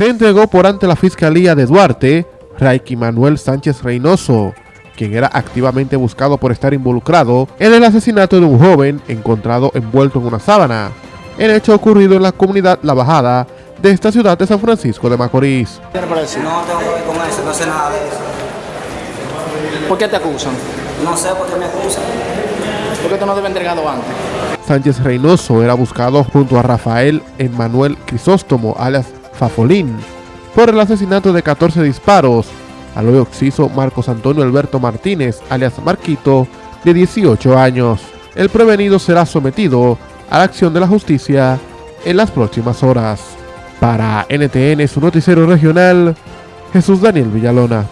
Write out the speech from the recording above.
se entregó por ante la Fiscalía de Duarte, Raiki Manuel Sánchez Reynoso, quien era activamente buscado por estar involucrado en el asesinato de un joven encontrado envuelto en una sábana, el hecho ocurrido en la comunidad La Bajada de esta ciudad de San Francisco de Macorís. No tengo que ver con eso, no sé nada de eso. ¿Por qué te acusan? No sé por qué me acusan. ¿Por qué tú no te entregado antes? Sánchez Reynoso era buscado junto a Rafael Emmanuel Crisóstomo, alias Fafolín, por el asesinato de 14 disparos al hoy occiso Marcos Antonio Alberto Martínez, alias Marquito, de 18 años. El prevenido será sometido a la acción de la justicia en las próximas horas. Para NTN, su noticiero regional, Jesús Daniel Villalona.